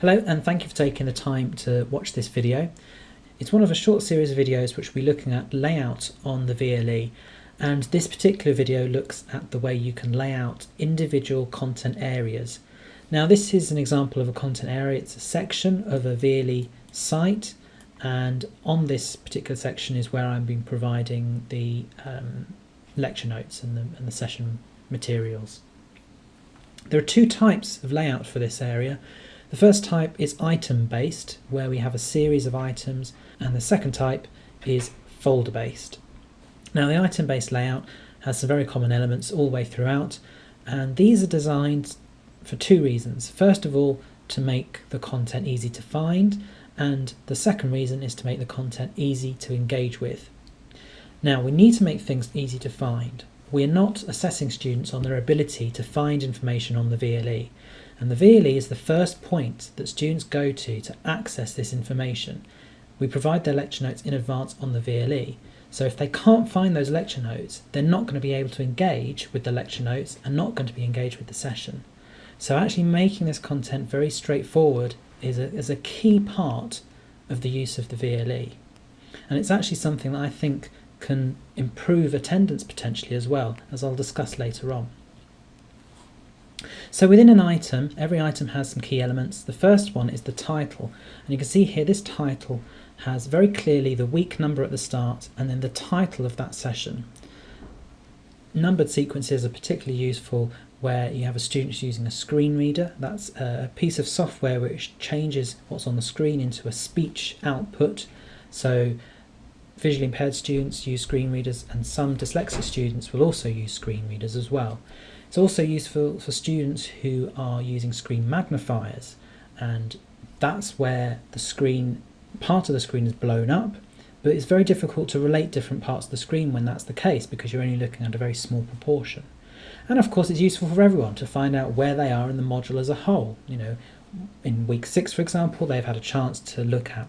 Hello and thank you for taking the time to watch this video. It's one of a short series of videos which will be looking at layout on the VLE and this particular video looks at the way you can lay out individual content areas. Now this is an example of a content area, it's a section of a VLE site and on this particular section is where I'm been providing the um, lecture notes and the, and the session materials. There are two types of layout for this area. The first type is item based, where we have a series of items, and the second type is folder based. Now the item based layout has some very common elements all the way throughout, and these are designed for two reasons. First of all, to make the content easy to find, and the second reason is to make the content easy to engage with. Now we need to make things easy to find. We're not assessing students on their ability to find information on the VLE. And the VLE is the first point that students go to to access this information. We provide their lecture notes in advance on the VLE. So if they can't find those lecture notes, they're not going to be able to engage with the lecture notes and not going to be engaged with the session. So actually making this content very straightforward is a, is a key part of the use of the VLE. And it's actually something that I think can improve attendance potentially as well, as I'll discuss later on. So within an item, every item has some key elements. The first one is the title. And you can see here this title has very clearly the week number at the start and then the title of that session. Numbered sequences are particularly useful where you have a student using a screen reader. That's a piece of software which changes what's on the screen into a speech output. So visually impaired students use screen readers and some dyslexic students will also use screen readers as well. It's also useful for students who are using screen magnifiers and that's where the screen, part of the screen is blown up, but it's very difficult to relate different parts of the screen when that's the case because you're only looking at a very small proportion. And of course it's useful for everyone to find out where they are in the module as a whole. You know, in week six, for example, they've had a chance to look at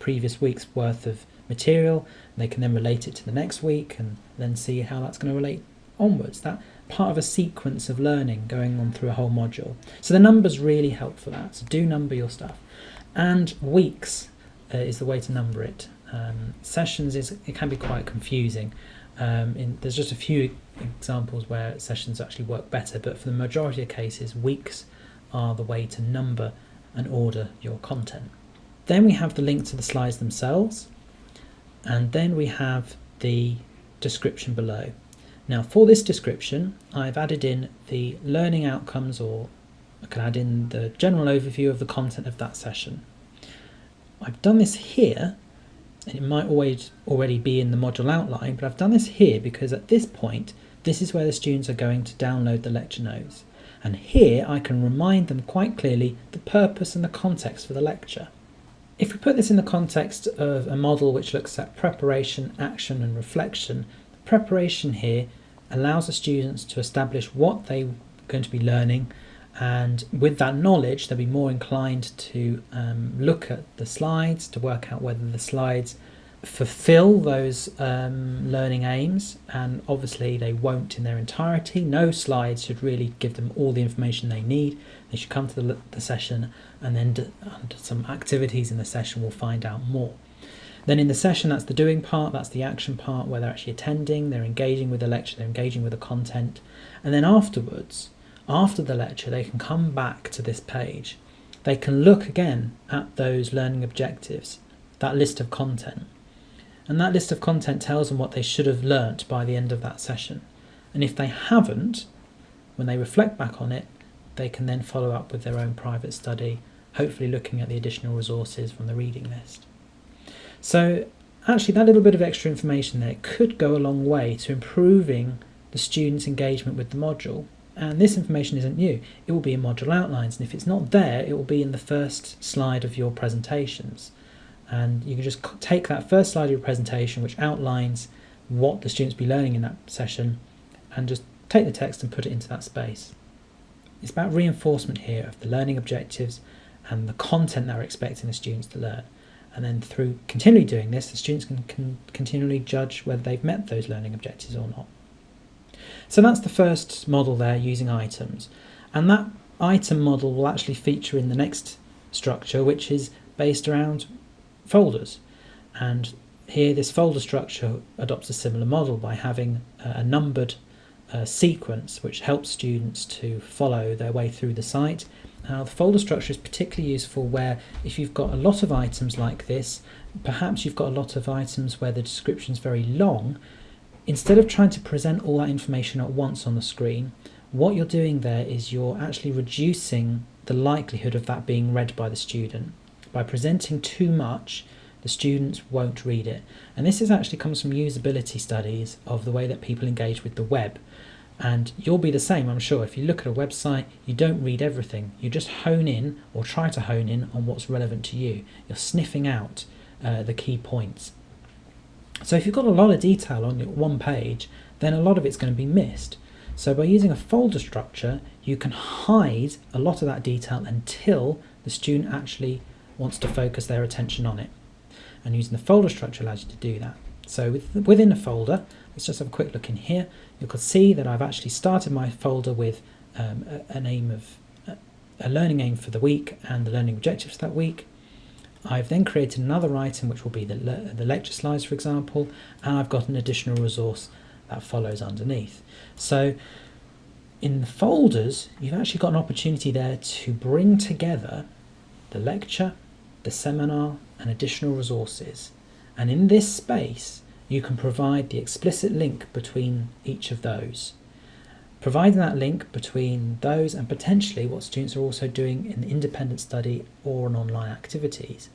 previous week's worth of material. They can then relate it to the next week and then see how that's going to relate onwards. That part of a sequence of learning going on through a whole module. So the numbers really help for that. So do number your stuff. And weeks uh, is the way to number it. Um, sessions is it can be quite confusing. Um, in, there's just a few examples where sessions actually work better, but for the majority of cases, weeks are the way to number and order your content. Then we have the link to the slides themselves, and then we have the description below. Now for this description, I've added in the learning outcomes or I can add in the general overview of the content of that session. I've done this here, and it might always already be in the module outline, but I've done this here because at this point, this is where the students are going to download the lecture notes. And here I can remind them quite clearly the purpose and the context for the lecture. If we put this in the context of a model which looks at preparation, action and reflection, the preparation here allows the students to establish what they're going to be learning and with that knowledge they'll be more inclined to um, look at the slides to work out whether the slides fulfill those um, learning aims and obviously they won't in their entirety no slides should really give them all the information they need they should come to the, the session and then under some activities in the session we'll find out more then in the session, that's the doing part, that's the action part where they're actually attending, they're engaging with the lecture, they're engaging with the content. And then afterwards, after the lecture, they can come back to this page. They can look again at those learning objectives, that list of content. And that list of content tells them what they should have learnt by the end of that session. And if they haven't, when they reflect back on it, they can then follow up with their own private study, hopefully looking at the additional resources from the reading list. So actually that little bit of extra information there could go a long way to improving the student's engagement with the module. And this information isn't new. It will be in module outlines. And if it's not there, it will be in the first slide of your presentations. And you can just take that first slide of your presentation, which outlines what the students be learning in that session, and just take the text and put it into that space. It's about reinforcement here of the learning objectives and the content that we're expecting the students to learn. And then through continually doing this, the students can, can continually judge whether they've met those learning objectives or not. So that's the first model there using items. And that item model will actually feature in the next structure which is based around folders. And here this folder structure adopts a similar model by having a numbered uh, sequence which helps students to follow their way through the site. Now the folder structure is particularly useful where if you've got a lot of items like this, perhaps you've got a lot of items where the description is very long, instead of trying to present all that information at once on the screen, what you're doing there is you're actually reducing the likelihood of that being read by the student. By presenting too much, the students won't read it. And this is actually comes from usability studies of the way that people engage with the web. And you'll be the same, I'm sure. If you look at a website, you don't read everything. You just hone in or try to hone in on what's relevant to you. You're sniffing out uh, the key points. So if you've got a lot of detail on one page, then a lot of it's going to be missed. So by using a folder structure, you can hide a lot of that detail until the student actually wants to focus their attention on it. And using the folder structure allows you to do that. So within a folder, let's just have a quick look in here. You can see that I've actually started my folder with um, a, an aim of a learning aim for the week and the learning objectives for that week. I've then created another item which will be the, le the lecture slides for example and I've got an additional resource that follows underneath. So in the folders you've actually got an opportunity there to bring together the lecture, the seminar and additional resources and in this space you can provide the explicit link between each of those. Providing that link between those and potentially what students are also doing in independent study or in online activities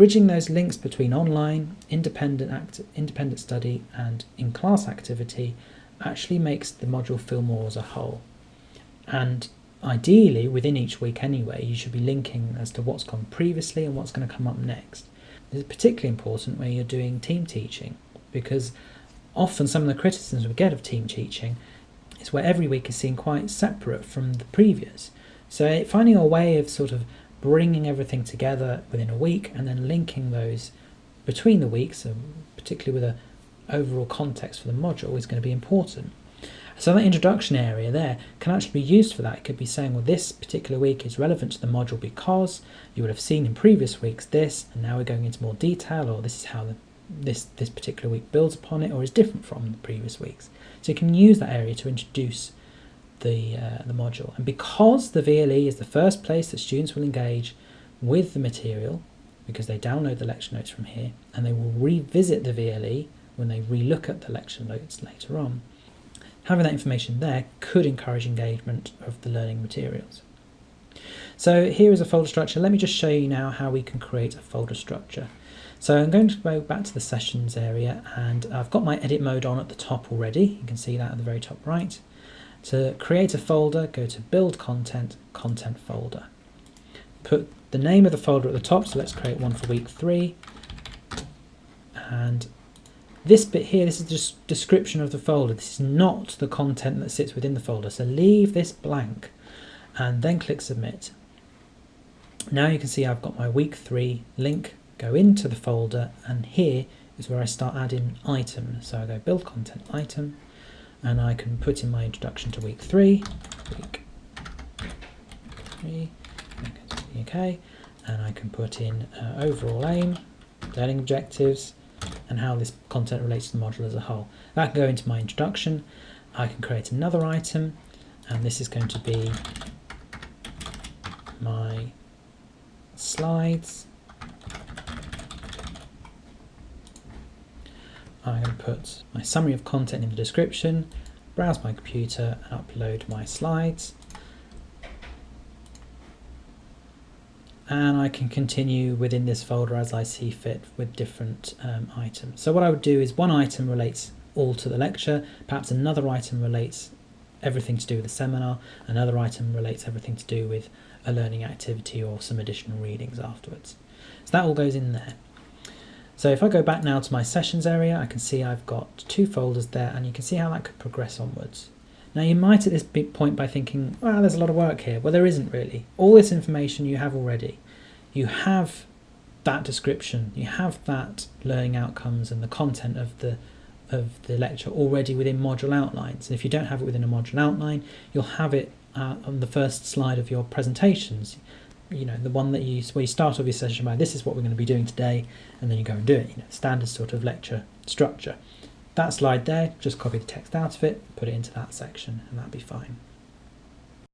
Bridging those links between online, independent, act, independent study and in-class activity actually makes the module feel more as a whole. And ideally, within each week anyway, you should be linking as to what's gone previously and what's going to come up next. This is particularly important when you're doing team teaching because often some of the criticisms we get of team teaching is where every week is seen quite separate from the previous. So eh, finding a way of sort of bringing everything together within a week and then linking those between the weeks, particularly with a overall context for the module, is going to be important. So that introduction area there can actually be used for that. It could be saying, well, this particular week is relevant to the module because you would have seen in previous weeks this, and now we're going into more detail, or this is how the, this, this particular week builds upon it, or is different from the previous weeks. So you can use that area to introduce the, uh, the module. And because the VLE is the first place that students will engage with the material, because they download the lecture notes from here, and they will revisit the VLE when they relook at the lecture notes later on, having that information there could encourage engagement of the learning materials. So here is a folder structure. Let me just show you now how we can create a folder structure. So I'm going to go back to the sessions area and I've got my edit mode on at the top already. You can see that at the very top right. To create a folder, go to Build Content, Content Folder. Put the name of the folder at the top, so let's create one for week three. And this bit here, this is the description of the folder. This is not the content that sits within the folder, so leave this blank and then click Submit. Now you can see I've got my week three link, go into the folder, and here is where I start adding items. So I go Build Content Item, and I can put in my introduction to week three, week three, okay, and I can put in uh, overall aim, learning objectives, and how this content relates to the module as a whole. That can go into my introduction. I can create another item, and this is going to be my slides. I'm going to put my summary of content in the description, browse my computer and upload my slides. And I can continue within this folder as I see fit with different um, items. So what I would do is one item relates all to the lecture, perhaps another item relates everything to do with the seminar, another item relates everything to do with a learning activity or some additional readings afterwards. So that all goes in there. So if I go back now to my sessions area, I can see I've got two folders there and you can see how that could progress onwards. Now you might at this point by thinking, well, there's a lot of work here. Well, there isn't really. All this information you have already. You have that description, you have that learning outcomes and the content of the of the lecture already within module outlines. And if you don't have it within a module outline, you'll have it uh, on the first slide of your presentations. you know, the one that you where you start off your session by this is what we're going to be doing today, and then you go and do it. You know, standard sort of lecture structure. That slide there, just copy the text out of it, put it into that section, and that'll be fine.